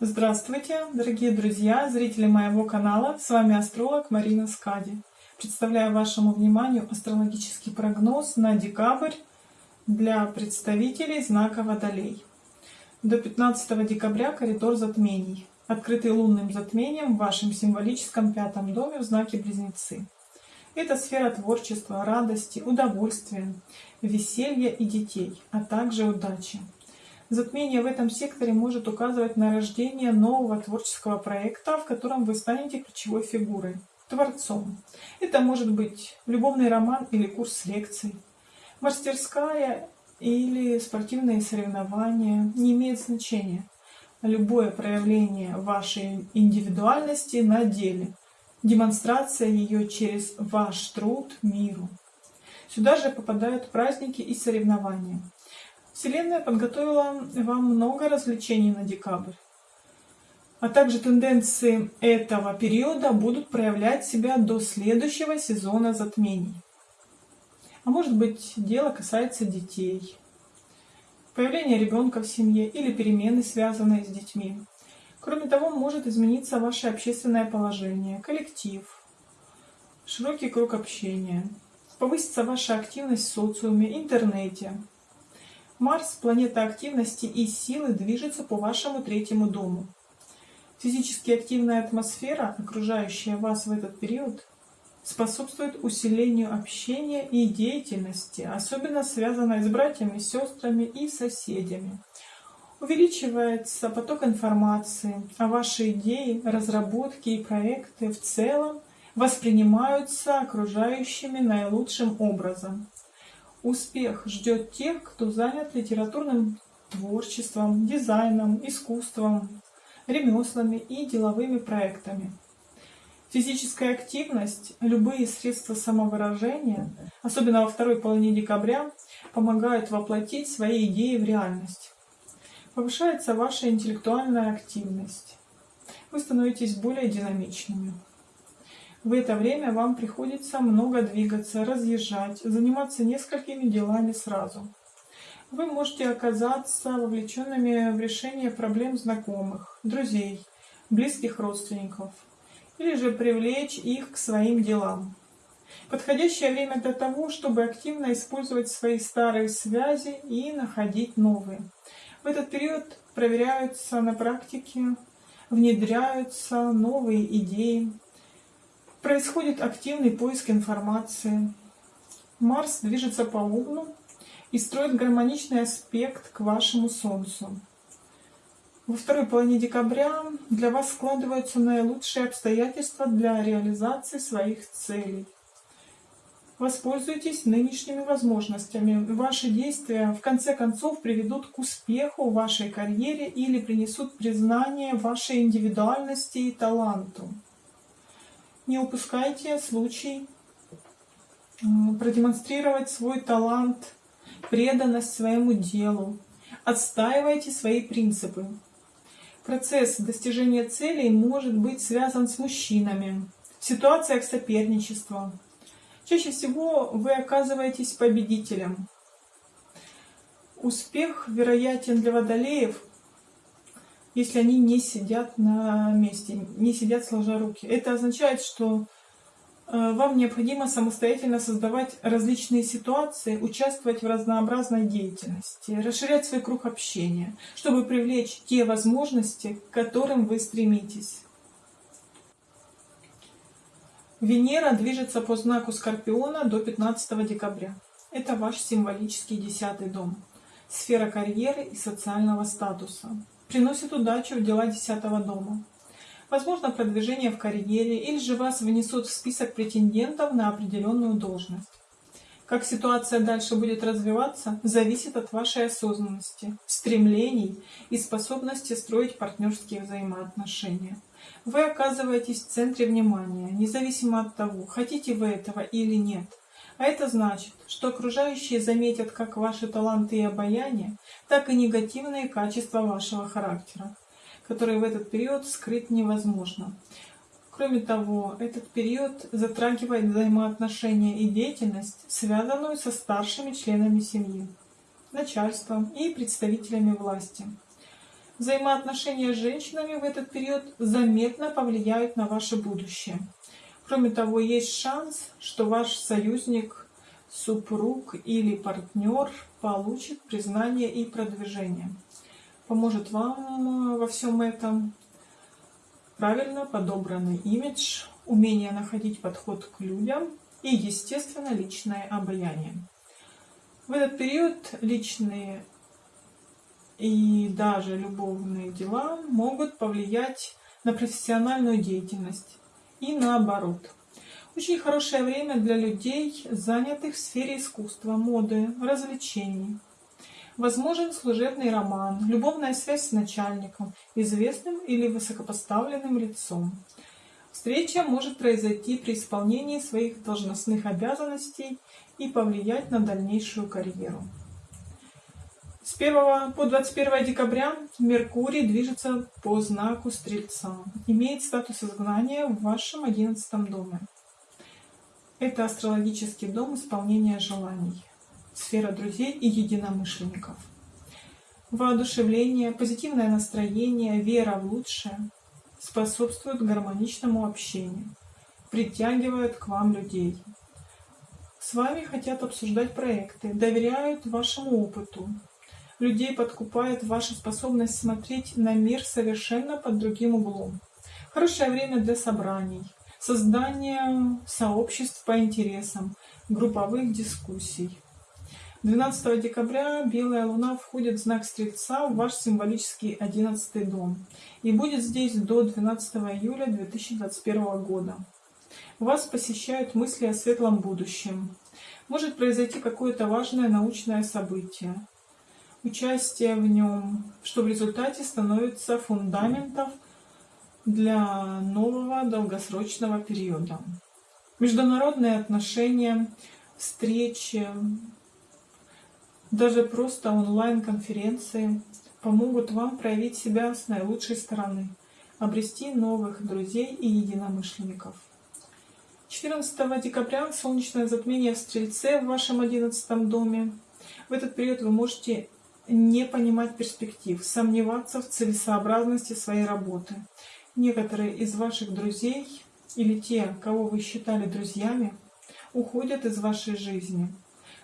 Здравствуйте, дорогие друзья, зрители моего канала. С вами астролог Марина Скади. Представляю вашему вниманию астрологический прогноз на декабрь для представителей знака Водолей. До 15 декабря коридор затмений, открытый лунным затмением в вашем символическом пятом доме в знаке Близнецы. Это сфера творчества, радости, удовольствия, веселья и детей, а также удачи. Затмение в этом секторе может указывать на рождение нового творческого проекта, в котором вы станете ключевой фигурой, творцом. Это может быть любовный роман или курс лекций, мастерская или спортивные соревнования, не имеет значения. Любое проявление вашей индивидуальности на деле, демонстрация ее через ваш труд миру. Сюда же попадают праздники и соревнования. Вселенная подготовила вам много развлечений на декабрь. А также тенденции этого периода будут проявлять себя до следующего сезона затмений. А может быть, дело касается детей, появления ребенка в семье или перемены, связанные с детьми. Кроме того, может измениться ваше общественное положение, коллектив, широкий круг общения, повысится ваша активность в социуме, интернете, Марс, планета активности и силы, движется по вашему третьему дому. Физически активная атмосфера, окружающая вас в этот период, способствует усилению общения и деятельности, особенно связанной с братьями, сестрами и соседями. Увеличивается поток информации, а ваши идеи, разработки и проекты в целом воспринимаются окружающими наилучшим образом. Успех ждет тех, кто занят литературным творчеством, дизайном, искусством, ремеслами и деловыми проектами. Физическая активность, любые средства самовыражения, особенно во второй половине декабря, помогают воплотить свои идеи в реальность. Повышается ваша интеллектуальная активность. Вы становитесь более динамичными. В это время вам приходится много двигаться, разъезжать, заниматься несколькими делами сразу. Вы можете оказаться вовлеченными в решение проблем знакомых, друзей, близких родственников, или же привлечь их к своим делам. Подходящее время для того, чтобы активно использовать свои старые связи и находить новые. В этот период проверяются на практике, внедряются новые идеи, Происходит активный поиск информации. Марс движется по углу и строит гармоничный аспект к вашему Солнцу. Во второй половине декабря для вас складываются наилучшие обстоятельства для реализации своих целей. Воспользуйтесь нынешними возможностями. Ваши действия в конце концов приведут к успеху в вашей карьере или принесут признание вашей индивидуальности и таланту. Не упускайте случай продемонстрировать свой талант, преданность своему делу. Отстаивайте свои принципы. Процесс достижения целей может быть связан с мужчинами, в ситуациях соперничества. Чаще всего вы оказываетесь победителем. Успех вероятен для водолеев если они не сидят на месте, не сидят сложа руки. Это означает, что э, вам необходимо самостоятельно создавать различные ситуации, участвовать в разнообразной деятельности, расширять свой круг общения, чтобы привлечь те возможности, к которым вы стремитесь. Венера движется по знаку Скорпиона до 15 декабря. Это ваш символический десятый дом, сфера карьеры и социального статуса приносит удачу в дела десятого дома. Возможно продвижение в карьере или же вас внесут в список претендентов на определенную должность. Как ситуация дальше будет развиваться, зависит от вашей осознанности, стремлений и способности строить партнерские взаимоотношения. Вы оказываетесь в центре внимания, независимо от того, хотите вы этого или нет. А это значит, что окружающие заметят как ваши таланты и обаяние, так и негативные качества вашего характера, которые в этот период скрыть невозможно. Кроме того, этот период затрагивает взаимоотношения и деятельность, связанную со старшими членами семьи, начальством и представителями власти. Взаимоотношения с женщинами в этот период заметно повлияют на ваше будущее. Кроме того, есть шанс, что ваш союзник, супруг или партнер получит признание и продвижение. Поможет вам э, во всем этом правильно подобранный имидж, умение находить подход к людям и, естественно, личное обаяние. В этот период личные и даже любовные дела могут повлиять на профессиональную деятельность и наоборот. Очень хорошее время для людей, занятых в сфере искусства, моды, развлечений. Возможен служебный роман, любовная связь с начальником, известным или высокопоставленным лицом. Встреча может произойти при исполнении своих должностных обязанностей и повлиять на дальнейшую карьеру. С 1 по 21 декабря Меркурий движется по знаку Стрельца, имеет статус изгнания в вашем 11 доме. Это астрологический дом исполнения желаний, сфера друзей и единомышленников. Воодушевление, позитивное настроение, вера в лучшее способствуют гармоничному общению, притягивают к вам людей. С вами хотят обсуждать проекты, доверяют вашему опыту, Людей подкупает ваша способность смотреть на мир совершенно под другим углом. Хорошее время для собраний, создания сообществ по интересам, групповых дискуссий. 12 декабря Белая Луна входит в знак Стрельца в ваш символический 11 дом и будет здесь до 12 июля 2021 года. Вас посещают мысли о светлом будущем. Может произойти какое-то важное научное событие участие в нем, что в результате становится фундаментом для нового долгосрочного периода. Международные отношения, встречи, даже просто онлайн-конференции помогут вам проявить себя с наилучшей стороны, обрести новых друзей и единомышленников. 14 декабря солнечное затмение в Стрельце в вашем 11 доме. В этот период вы можете не понимать перспектив, сомневаться в целесообразности своей работы. Некоторые из ваших друзей или те, кого вы считали друзьями, уходят из вашей жизни.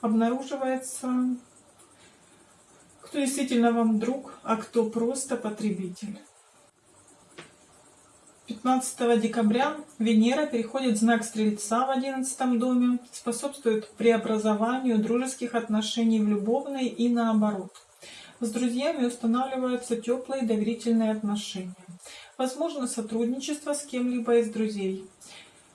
Обнаруживается, кто действительно вам друг, а кто просто потребитель. 15 декабря Венера переходит в знак Стрельца в 11 доме, способствует преобразованию дружеских отношений в любовные и наоборот. С друзьями устанавливаются теплые доверительные отношения. Возможно сотрудничество с кем-либо из друзей.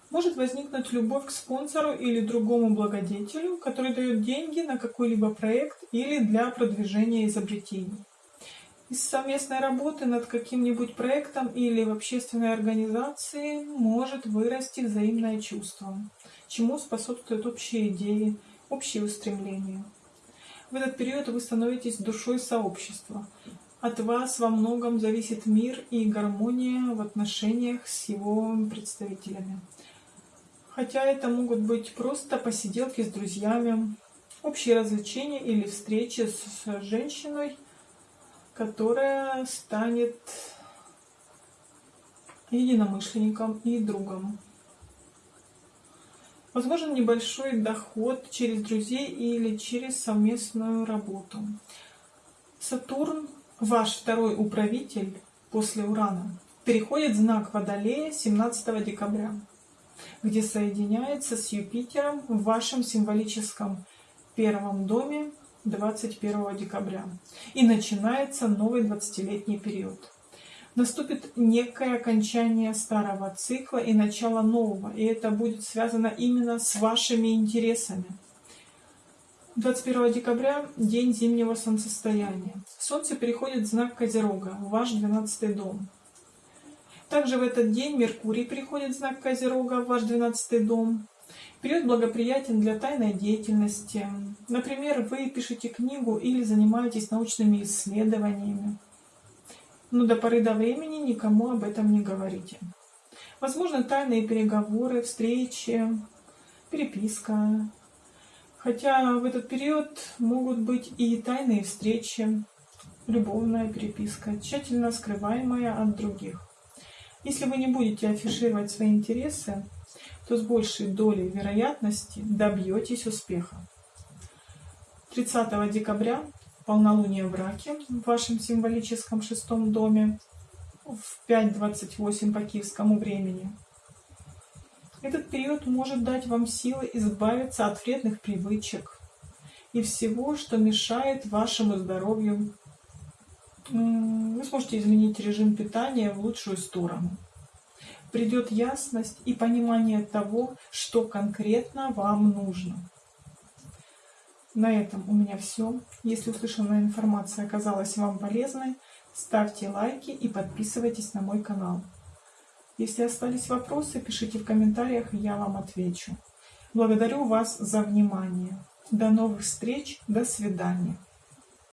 Может возникнуть любовь к спонсору или другому благодетелю, который дает деньги на какой-либо проект или для продвижения изобретений. Из совместной работы над каким-нибудь проектом или в общественной организации может вырасти взаимное чувство, чему способствуют общие идеи, общие устремления. В этот период вы становитесь душой сообщества. От вас во многом зависит мир и гармония в отношениях с его представителями. Хотя это могут быть просто посиделки с друзьями, общие развлечения или встречи с женщиной, которая станет единомышленником и другом. Возможен небольшой доход через друзей или через совместную работу. Сатурн, ваш второй управитель после Урана, переходит знак Водолея 17 декабря, где соединяется с Юпитером в вашем символическом первом доме 21 декабря. И начинается новый 20-летний период наступит некое окончание старого цикла и начало нового, и это будет связано именно с вашими интересами. 21 декабря – день зимнего солнцестояния. Солнце переходит в знак Козерога, в ваш 12 дом. Также в этот день Меркурий переходит в знак Козерога, в ваш 12 дом. Период благоприятен для тайной деятельности. Например, вы пишете книгу или занимаетесь научными исследованиями но до поры до времени никому об этом не говорите. Возможно, тайные переговоры, встречи, переписка. Хотя в этот период могут быть и тайные встречи, любовная переписка, тщательно скрываемая от других. Если вы не будете афишировать свои интересы, то с большей долей вероятности добьетесь успеха. 30 декабря полнолуние в Раке в вашем символическом шестом доме в 5.28 по киевскому времени. Этот период может дать вам силы избавиться от вредных привычек и всего, что мешает вашему здоровью. Вы сможете изменить режим питания в лучшую сторону. Придет ясность и понимание того, что конкретно вам нужно. На этом у меня все. Если услышанная информация оказалась вам полезной, ставьте лайки и подписывайтесь на мой канал. Если остались вопросы, пишите в комментариях, я вам отвечу. Благодарю вас за внимание. До новых встреч, до свидания.